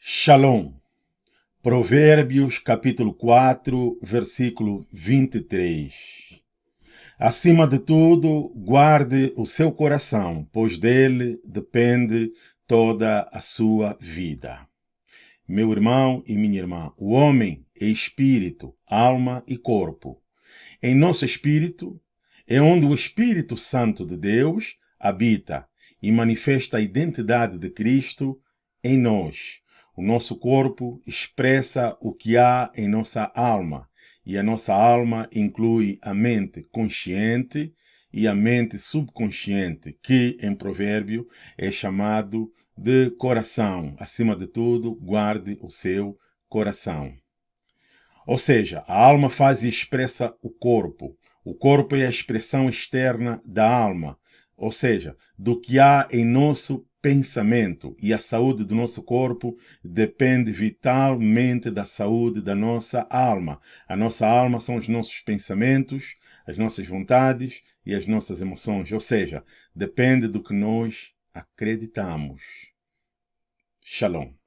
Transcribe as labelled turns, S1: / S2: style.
S1: Shalom. Provérbios capítulo 4, versículo 23. Acima de tudo, guarde o seu coração, pois dele depende toda a sua vida. Meu irmão e minha irmã, o homem é espírito, alma e corpo. Em nosso espírito é onde o Espírito Santo de Deus habita e manifesta a identidade de Cristo em nós o nosso corpo expressa o que há em nossa alma, e a nossa alma inclui a mente consciente e a mente subconsciente, que em provérbio é chamado de coração. Acima de tudo, guarde o seu coração. Ou seja, a alma faz e expressa o corpo. O corpo é a expressão externa da alma, ou seja, do que há em nosso pensamento e a saúde do nosso corpo depende vitalmente da saúde da nossa alma. A nossa alma são os nossos pensamentos, as nossas vontades e as nossas emoções, ou seja, depende do que nós acreditamos. Shalom.